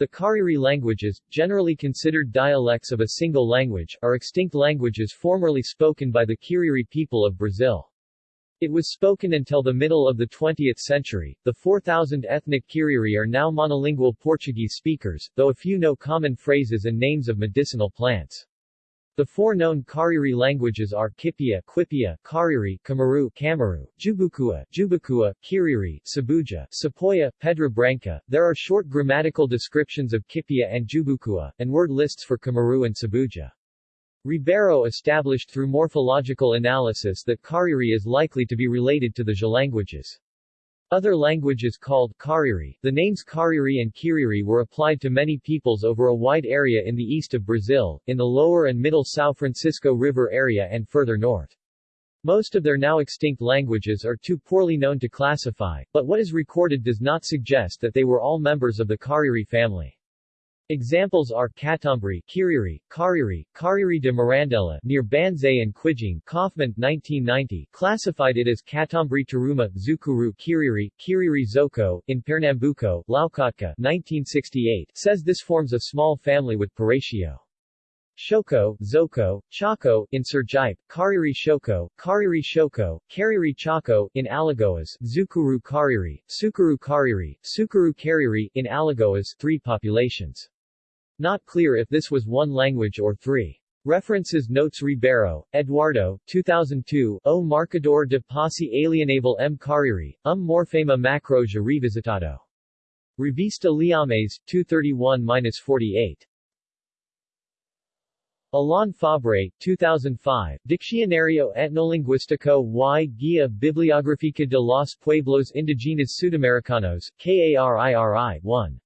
The Cariri languages, generally considered dialects of a single language, are extinct languages formerly spoken by the Kiriri people of Brazil. It was spoken until the middle of the 20th century. The 4,000 ethnic Kiriri are now monolingual Portuguese speakers, though a few know common phrases and names of medicinal plants. The four known Kariri languages are Kipia, Quipia, Kariri, Kamaru, Kamaru, Jubukua, Jubukua, Kiriri, Sabuja, Sepoya, Pedra Branca. There are short grammatical descriptions of Kipia and Jubukua, and word lists for Kamaru and Sabuja. Ribeiro established through morphological analysis that Kariri is likely to be related to the Jê languages. Other languages called Cariri, the names Cariri and Kiriri were applied to many peoples over a wide area in the east of Brazil, in the lower and middle São Francisco River area and further north. Most of their now extinct languages are too poorly known to classify, but what is recorded does not suggest that they were all members of the Cariri family. Examples are Catumbre, Kiriri, Cariri, Cariri de Mirandela near Banzaê and Quijing Kaufman 1990 classified it as Catumbre Taruma, Zukuru Kiriri, Kiriri Zoko, in Pernambuco, Loukotka 1968 says this forms a small family with Paratio. Shoko, Zoko, Chaco, in Sergipe, Cariri Shoko, Cariri Shoko, Cariri Chaco, in Alagoas, Zukuru Cariri, Sukuru Cariri, Sukuru Cariri, in Alagoas, three populations. Not clear if this was one language or three. References Notes Ribeiro, Eduardo, 2002, O Marcador de Posse Alienable M. Cariri, um Morfema Macroja Revisitado. Revista Liames, 231-48. Alain Fabre, 2005, Diccionario Etnolinguístico y Guía Bibliográfica de los Pueblos Indígenas Sudamericanos, KARIRI 1.